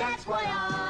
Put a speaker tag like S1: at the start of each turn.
S1: That's why I